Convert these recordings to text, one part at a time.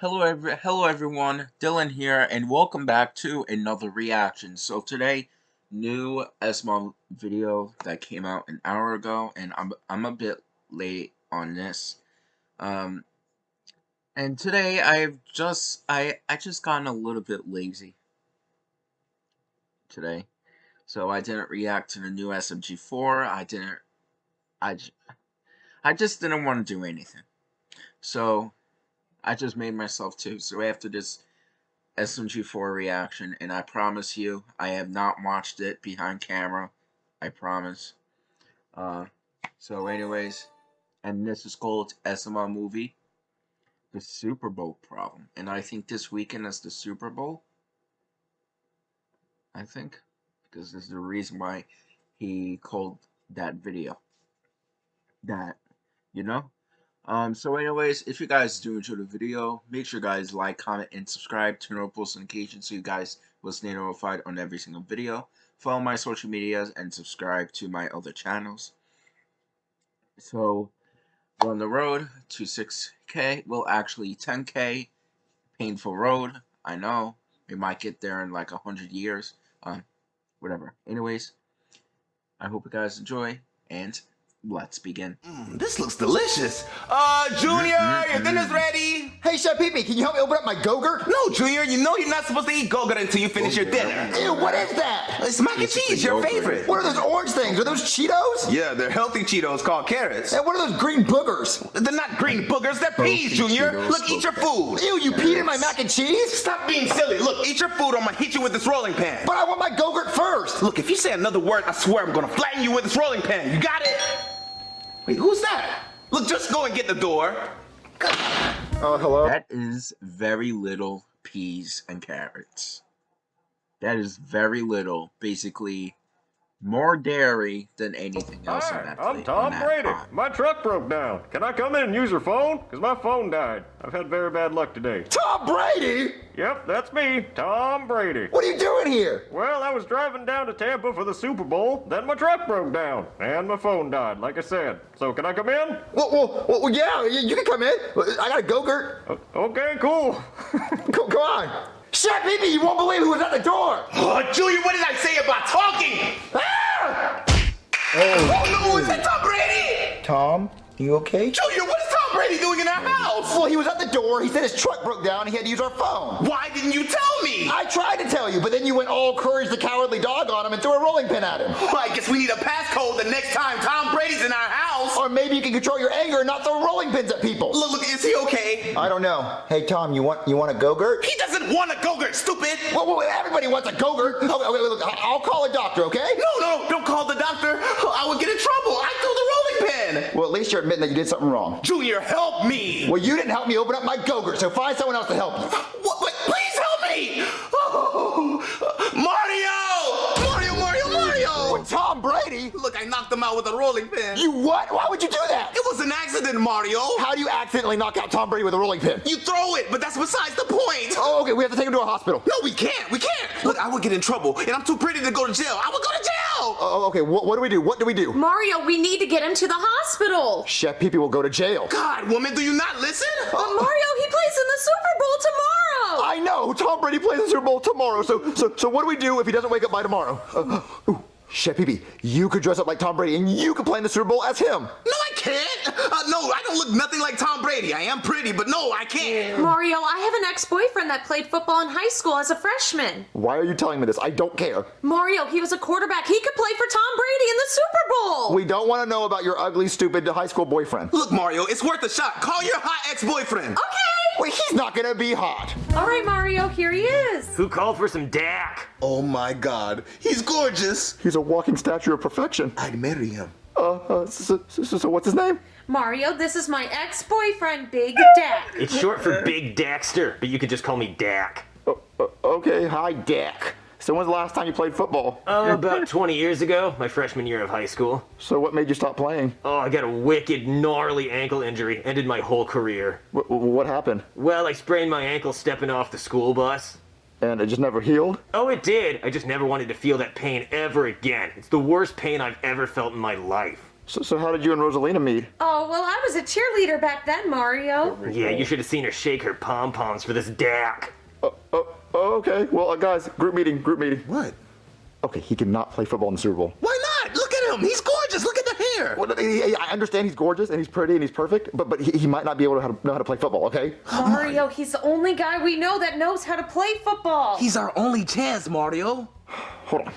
Hello, every hello everyone, Dylan here, and welcome back to another reaction. So today, new SML video that came out an hour ago, and I'm I'm a bit late on this. Um, and today I've just I I just gotten a little bit lazy today, so I didn't react to the new SMG4. I didn't I I just didn't want to do anything. So I just made myself two. So after this SMG4 reaction, and I promise you, I have not watched it behind camera. I promise. Uh, so anyways, and this is called SML movie, the Super Bowl problem, and I think this weekend is the Super Bowl. I think because this is the reason why he called that video. That you know. Um, so anyways, if you guys do enjoy the video, make sure you guys like, comment, and subscribe, turn on post notifications so you guys will stay notified on every single video. Follow my social medias and subscribe to my other channels. So, we're on the road to 6k, well actually 10k, painful road, I know, we might get there in like a hundred years, um, whatever. Anyways, I hope you guys enjoy, and Let's begin. Mm, this looks delicious. Uh, Junior, mm-hmm. your dinner's ready. Hey, Chef Pee Pee, can you help me open up my Go-Gurt? No, Junior, you know you're not supposed to eat Go-Gurt until you finish your dinner. Ew, what is that? It's mac and cheese, your favorite. What are those orange things? Are those Cheetos? Yeah, they're healthy Cheetos called carrots. And what are those green boogers? They're not green boogers, they're peas, Junior. Cheetos, Look, eat your food. Ew, you peed in my mac and cheese? Stop being silly. Look, eat your food or I'm gonna hit you with this rolling pin. But I want my Go-Gurt first. Look, if you say another word, I swear I'm gonna flatten you with this rolling pin. You got it? Wait, who's that? Look, just go and get the door. Oh, hello? That is very little peas and carrots. That is very little. Basically, more dairy than anything else Hi, on that I'm Tom Brady. Pot. My truck broke down. Can I come in and use your phone? Because my phone died. I've had very bad luck today. Tom Brady? Yep, that's me, Tom Brady. What are you doing here? Well, I was driving down to Tampa for the Super Bowl. Then my truck broke down. And my phone died, like I said. So can I come in? Well, well, well yeah, you can come in. I got a go-gurt. Okay, cool. come, come on. Chef Pee Pee, you won't believe who was at the door. Oh, Junior, what did I say about talking? Ah! Oh, oh no, is that Tom Brady? Tom, you okay? Junior, what is Tom Brady doing in our house? Well, he was at the door. He said his truck broke down and he had to use our phone. Why didn't you tell me? I tried to tell you, but then you went all courage the cowardly dog on him and threw a rolling pin at him. Well, I guess we need a passcode the next time Tom Brady's in our house. Or maybe you can control your anger and not throw rolling pins at people. Look, look, is he okay? I don't know. Hey, Tom, you want you want a go-gurt? He doesn't want a go-gurt, stupid. Well, well, everybody wants a go-gurt. Oh, wait, wait, look, I'll call a doctor, okay? No, no, don't call the doctor. I would get in trouble. I threw the rolling pin. Well, at least you're admitting that you did something wrong. Junior, help me. Well, you didn't help me open up my go-gurt, so find someone else to help you. I knocked him out with a rolling pin. You what? Why would you do that? It was an accident, Mario. How do you accidentally knock out Tom Brady with a rolling pin? You throw it, but that's besides the point. Oh, okay, we have to take him to a hospital. No, we can't. We can't. Look, I would get in trouble, and I'm too pretty to go to jail. I would go to jail. Oh, okay, what, what do we do? What do we do? Mario, we need to get him to the hospital. Chef Pee Pee will go to jail. God, woman, do you not listen? But Mario, he plays in the Super Bowl tomorrow. I know. Tom Brady plays in the Super Bowl tomorrow. So, so, so what do we do if he doesn't wake up by tomorrow? Uh, ooh. Chef Pee Pee, you could dress up like Tom Brady and you could play in the Super Bowl as him. No, I can't. Uh, no, I don't look nothing like Tom Brady. I am pretty, but no, I can't. Mario, I have an ex-boyfriend that played football in high school as a freshman. Why are you telling me this? I don't care. Mario, he was a quarterback. He could play for Tom Brady in the Super Bowl. We don't want to know about your ugly, stupid high school boyfriend. Look, Mario, it's worth a shot. Call your hot ex-boyfriend. Okay. Wait, he's not gonna be hot. All right, Mario, here he is. Who called for some Dak? Oh my God, he's gorgeous. He's a walking statue of perfection. I'd marry him. Uh, uh so, so, so what's his name? Mario, this is my ex-boyfriend, Big Dak. It's short for Big Daxter, but you could just call me Dak. Uh, uh, okay, hi, Dak. So when's the last time you played football? Oh, about 20 years ago, my freshman year of high school. So what made you stop playing? Oh, I got a wicked, gnarly ankle injury. Ended my whole career. W what happened? Well, I sprained my ankle stepping off the school bus. And it just never healed? Oh, it did. I just never wanted to feel that pain ever again. It's the worst pain I've ever felt in my life. So, so how did you and Rosalina meet? Oh, well, I was a cheerleader back then, Mario. Yeah, you should have seen her shake her pom poms for this Dak. Oh, oh, okay. Well, uh, guys, group meeting, group meeting. What? Okay, he cannot play football in the Super Bowl. Why not? Look at him. He's gorgeous. Look at the hair. Well, he- he- I understand he's gorgeous and he's pretty and he's perfect, but but he, he might not be able to, how to know how to play football. Okay. Mario, he's the only guy we know that knows how to play football. He's our only chance, Mario. Hold on.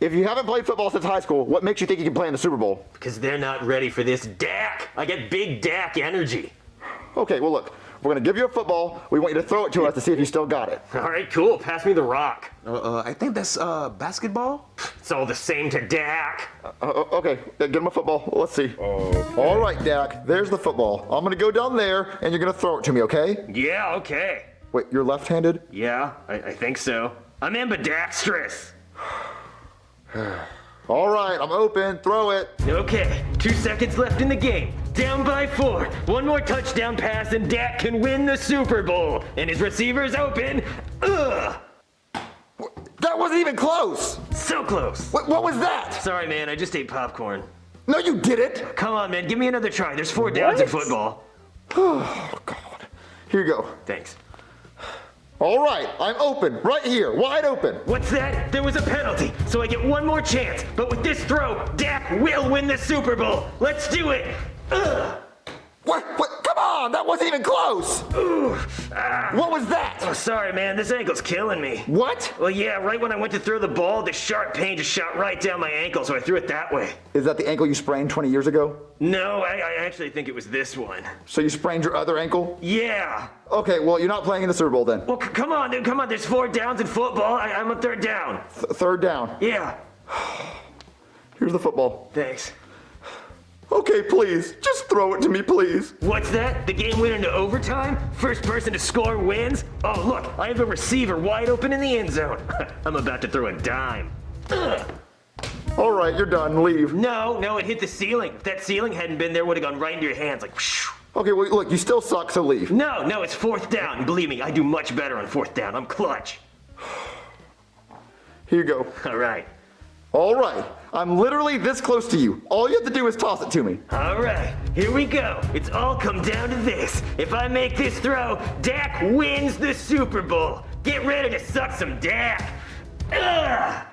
If you haven't played football since high school, what makes you think you can play in the Super Bowl? Because they're not ready for this Dak. I get big Dak energy. Okay, well look, we're gonna give you a football. We want you to throw it to us to see if you still got it. All right, cool. Pass me the rock. Uh, uh, I think that's uh, basketball. It's all the same to Dak. Uh, okay, uh, get him a football. Let's see. All right, Dak. There's the football. I'm gonna go down there, and you're gonna throw it to me. Okay? Yeah, okay. Wait, you're left-handed? Yeah, I, I think so. I'm ambidextrous. All right, I'm open. Throw it. Okay, two seconds left in the game. Down by four. One more touchdown pass and Dak can win the Super Bowl. And his receiver's open. Ugh! That wasn't even close. So close. What, what was that? Sorry, man, I just ate popcorn. No, you didn't. Come on, man, give me another try. There's four downs in football. Oh God. Here you go. Thanks. All right, I'm open. Right here, wide open. What's that? There was a penalty, so I get one more chance. But with this throw, Dak will win the Super Bowl. Let's do it. Ugh! What? What? Come on, that wasn't even close. Ooh! Ah! What was that? Oh, sorry, man. This ankle's killing me. What? Well, yeah, right when I went to throw the ball, the sharp pain just shot right down my ankle, so I threw it that way. Is that the ankle you sprained 20 years ago? No, I, I actually think it was this one. So you sprained your other ankle? Yeah. Okay, well, you're not playing in the Super Bowl then. Well, c- come on, dude. Come on. There's four downs in football. I, I'm a third down. Th- third down. Yeah. Here's the football. Thanks. Okay, please, just throw it to me, please. What's that? The game went into overtime? First person to score wins? Oh, look, I have a receiver wide open in the end zone. I'm about to throw a dime. Ugh. All right, you're done. Leave. No, no, it hit the ceiling. If that ceiling hadn't been there, would have gone right into your hands, like. whoosh. Okay, well, look, you still suck, so leave. No, no, it's fourth down. Believe me, I do much better on fourth down. I'm clutch. Here you go. All right. All right, I'm literally this close to you. All you have to do is toss it to me. All right, here we go. It's all come down to this. If I make this throw, Dak wins the Super Bowl. Get ready to suck some Dak. Ugh!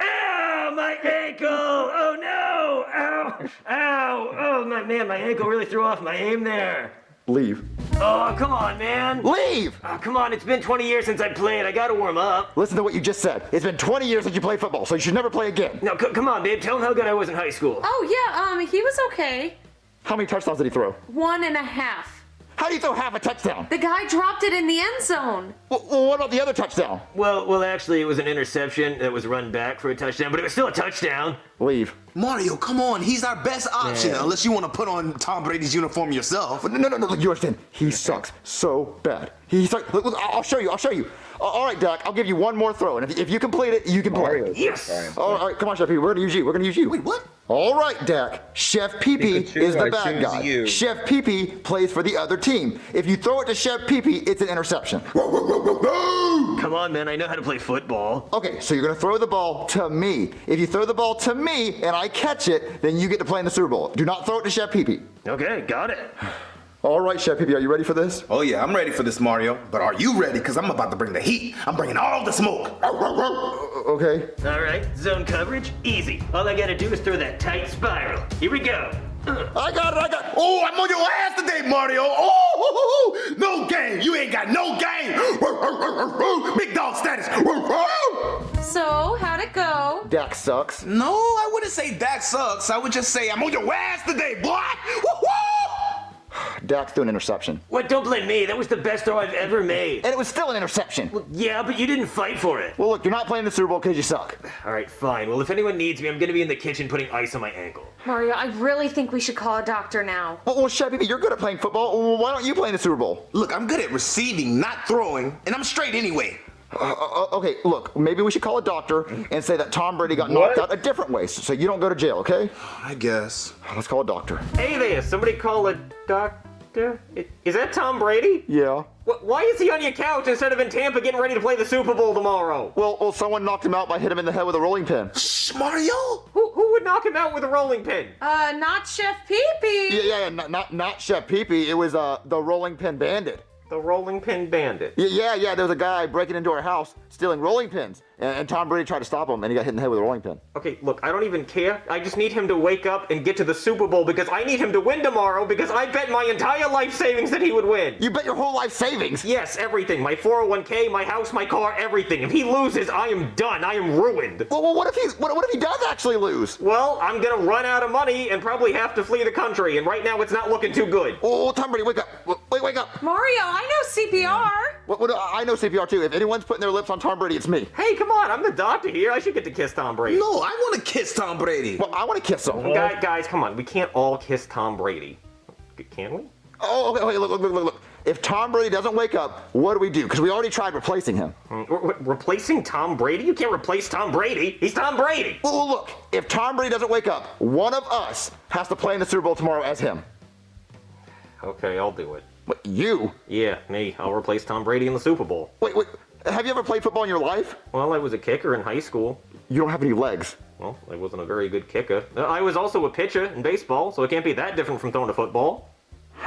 Ow, my ankle! Oh no! Ow! Ow! Oh my man, my ankle really threw off my aim there. Leave. Oh, come on, man. Leave! Oh, come on, it's been 20 years since I played. I gotta warm up. Listen to what you just said. It's been 20 years since you played football, so you should never play again. No, c- come on, babe. Tell him how good I was in high school. Oh, yeah, um, he was okay. How many touchdowns did he throw? One and a half. How do you throw half a touchdown? The guy dropped it in the end zone. Well, well, what about the other touchdown? Well, well, actually, it was an interception that was run back for a touchdown, but it was still a touchdown. Leave. Mario, come on. He's our best option, Yeah. unless you want to put on Tom Brady's uniform yourself. No, no, no, no, you understand. He sucks so bad. He sucks. Look, look, I'll show you, I'll show you. Uh, all right, Dak, I'll give you one more throw, and if, if you complete it, you can play. Yes. All right, come on, Chef Pee. We're gonna use you. We're gonna use you. Wait, what? All right, Dak. Chef Pee Pee is the I bad guy. you. Chef Pee Pee plays for the other team. If you throw it to Chef Pee Pee, it's an interception. Come on, man. I know how to play football. Okay, so you're gonna throw the ball to me. If you throw the ball to me and I catch it, then you get to play in the Super Bowl. Do not throw it to Chef Pee Pee. Okay, got it. All right, Chef Pee Pee, are you ready for this? Oh, yeah, I'm ready for this, Mario. But are you ready? Because I'm about to bring the heat. I'm bringing all the smoke. Okay. All right, zone coverage, easy. All I gotta do is throw that tight spiral. Here we go. I got it, I got it. Oh, I'm on your ass today, Mario. Oh, no game. You ain't got no game. Big dog status. So, how'd it go? Dak sucks. No, I wouldn't say that sucks. I would just say I'm on your ass today, boy. Woo-hoo! Dak threw an interception. What? Don't blame me. That was the best throw I've ever made. And it was still an interception. Well, Yeah, but you didn't fight for it. Well, look, you're not playing the Super Bowl because you suck. All right, fine. Well, if anyone needs me, I'm gonna be in the kitchen putting ice on my ankle. Mario, I really think we should call a doctor now. Well, well Chef Pee Pee, you're good at playing football. Well, why don't you play in the Super Bowl? Look, I'm good at receiving, not throwing, and I'm straight anyway. Uh, uh, okay, look, maybe we should call a doctor and say that Tom Brady got knocked out a different way so you don't go to jail, okay? I guess. Let's call a doctor. Hey there, somebody call a doctor? I- Is that Tom Brady? Yeah. Why is he on your couch instead of in Tampa getting ready to play the Super Bowl tomorrow? Well, well, someone knocked him out by hitting him in the head with a rolling pin. Shh, Mario. Who, who would knock him out with a rolling pin? Uh, not Chef Pee Pee. Yeah, yeah, yeah, not not, not Chef Pee Pee. It was uh the Rolling Pin Bandit. The rolling pin bandit. Yeah, yeah, yeah. There was a guy breaking into our house stealing rolling pins, and, and Tom Brady tried to stop him, and he got hit in the head with a rolling pin. Okay, look, I don't even care. I just need him to wake up and get to the Super Bowl because I need him to win tomorrow because I bet my entire life savings that he would win. You bet your whole life savings. Yes, everything. My 401k, my house, my car, everything. If he loses, I am done. I am ruined. Well, well, what if he what, what if he does actually lose? Well, I'm gonna run out of money and probably have to flee the country, and right now it's not looking too good. Oh, oh Tom Brady, wake up! Wait, wake up! Mario, I know CPR. What, what, I know CPR too. If anyone's putting their lips on Tom Brady, it's me. Hey, come on, I'm the doctor here. I should get to kiss Tom Brady. No, I want to kiss Tom Brady. Well, I want to kiss him. Guys, guys, come on. We can't all kiss Tom Brady. Can we? Oh, okay, okay, look, look, look, look, look. If Tom Brady doesn't wake up, what do we do? Because we already tried replacing him. Mm, re- re- replacing Tom Brady? You can't replace Tom Brady. He's Tom Brady. Well, well, look, if Tom Brady doesn't wake up, one of us has to play in the Super Bowl tomorrow as him. Okay, I'll do it. What, you? Yeah, me. I'll replace Tom Brady in the Super Bowl. Wait, wait. Have you ever played football in your life? Well, I was a kicker in high school. You don't have any legs. Well, I wasn't a very good kicker. I was also a pitcher in baseball, so it can't be that different from throwing a football.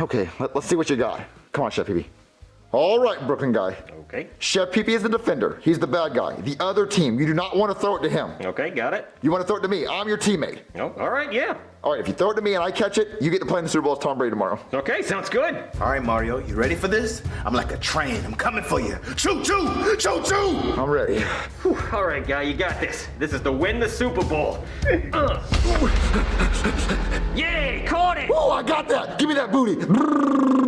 Okay, let, us see what you got. Come on, Chef Pee All right, Brooklyn guy. Okay. Chef Pee is the defender. He's the bad guy. The other team, you do not want to throw it to him. Okay, got it. You want to throw it to me. I'm your teammate. Oh, all right, yeah. All right, if you throw it to me and I catch it, you get to play in the Super Bowl as Tom Brady tomorrow. Okay, sounds good. All right, Mario, you ready for this? I'm like a train. I'm coming for you. Choo choo, choo choo. I'm ready. Whew, all right, guy, you got this. This is to win the Super Bowl. Uh. Yay, caught it! Oh, I got that. Give me that booty.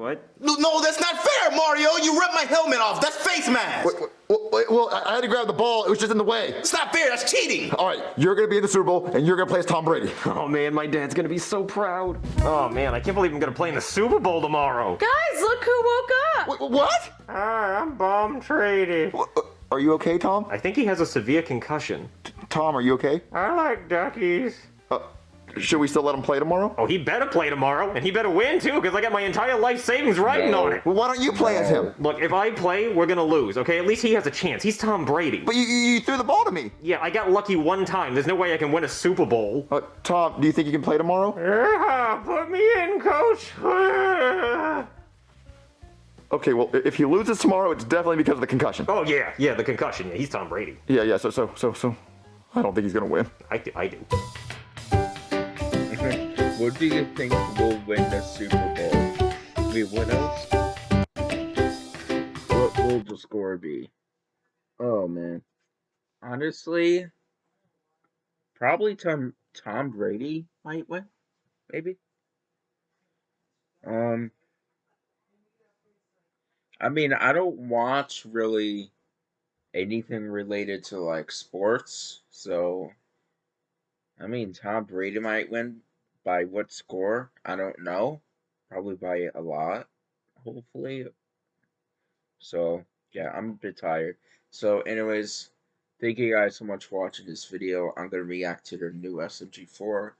What? No, no, that's not fair, Mario. You ripped my helmet off. That's face mask. Wait, wait, wait, well, I I had to grab the ball. It was just in the way. It's not fair. That's cheating. All right, you're going to be in the Super Bowl and you're going to play as Tom Brady. Oh man, my dad's gonna be so proud. Oh man, I can't believe I'm gonna play in the Super Bowl tomorrow. Guys, look who woke up. Wait, what? Ah, I'm bomb traded. Uh, Are you okay, Tom? I think he has a severe concussion. Tom, are you okay? I like duckies. Uh, should we still let him play tomorrow? Oh, he better play tomorrow, and he better win too, because I got my entire life savings riding on it. Well, why don't you play as him? Look, if I play, we're gonna lose, okay? At least he has a chance. He's Tom Brady. But you, you, you threw the ball to me. Yeah, I got lucky one time. There's no way I can win a Super Bowl. Uh, Tom, do you think you can play tomorrow? Yeah, put me in, coach. Okay, well, if he loses tomorrow, it's definitely because of the concussion. oh yeah, yeah, the concussion. Yeah, he's Tom Brady. Yeah, yeah, so, so, so, so, I don't think he's gonna win. I do. I do. What do you think will win the Super Bowl? Wait, what else? What will the score be? Oh man. Honestly, probably Tom Tom Brady might win. Maybe. Um I mean, I don't watch really anything related to like sports, so I mean, Tom Brady might win by what score? I don't know. Probably by a lot, hopefully. So, yeah, I'm a bit tired. So, anyways, thank you guys so much for watching this video. I'm going to react to the new SMG4.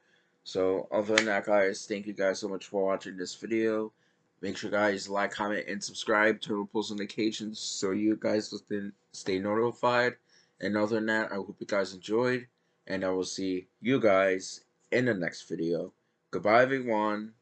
So, other than that, guys, thank you guys so much for watching this video. Make sure guys like, comment, and subscribe. Turn on post notifications so you guys will stay notified. And other than that, I hope you guys enjoyed. And I will see you guys in the next video. Goodbye, everyone.